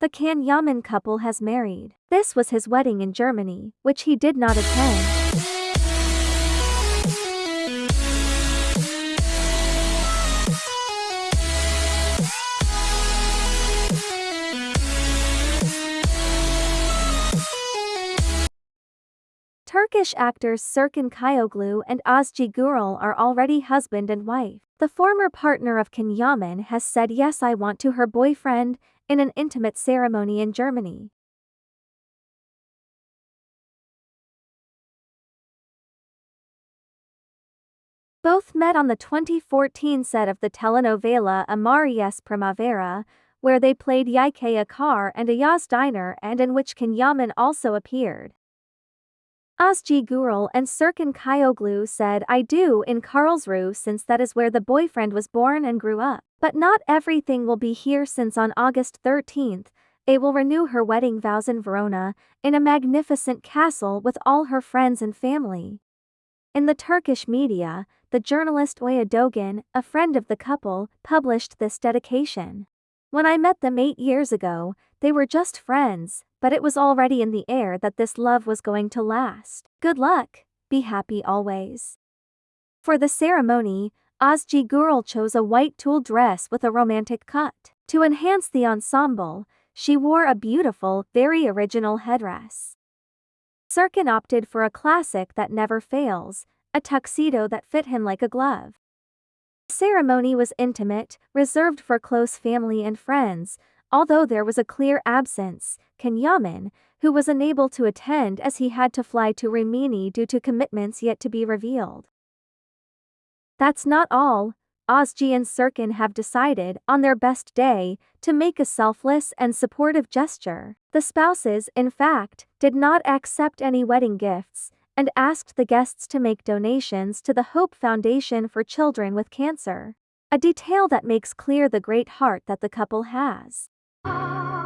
The Yaman couple has married. This was his wedding in Germany, which he did not attend. Turkish actors Serkan Çayoğlu and Özge Gürel are already husband and wife. The former partner of Can Yaman has said yes I want to her boyfriend in an intimate ceremony in Germany. Both met on the 2014 set of the telenovela Amaryes Primavera, where they played Yike Akar and Ayaz Diner and in which Can Yaman also appeared. Özge Gürel and Serkan Çayoğlu said I do in Karlsruhe since that is where the boyfriend was born and grew up. But not everything will be here since on August 13th, they will renew her wedding vows in Verona, in a magnificent castle with all her friends and family. In the Turkish media, the journalist Oya Dogan, a friend of the couple, published this dedication. When I met them eight years ago, they were just friends, but it was already in the air that this love was going to last. Good luck, be happy always. For the ceremony, Özge Gürel chose a white tulle dress with a romantic cut. To enhance the ensemble, she wore a beautiful, very original headdress. Serkan opted for a classic that never fails, a tuxedo that fit him like a glove. The ceremony was intimate, reserved for close family and friends, although there was a clear absence, Can Yaman, who was unable to attend as he had to fly to Rimini due to commitments yet to be revealed. That's not all, Özge and Serkan have decided, on their best day, to make a selfless and supportive gesture. The spouses, in fact, did not accept any wedding gifts, and asked the guests to make donations to the Hope Foundation for Children with Cancer. A detail that makes clear the great heart that the couple has. 啊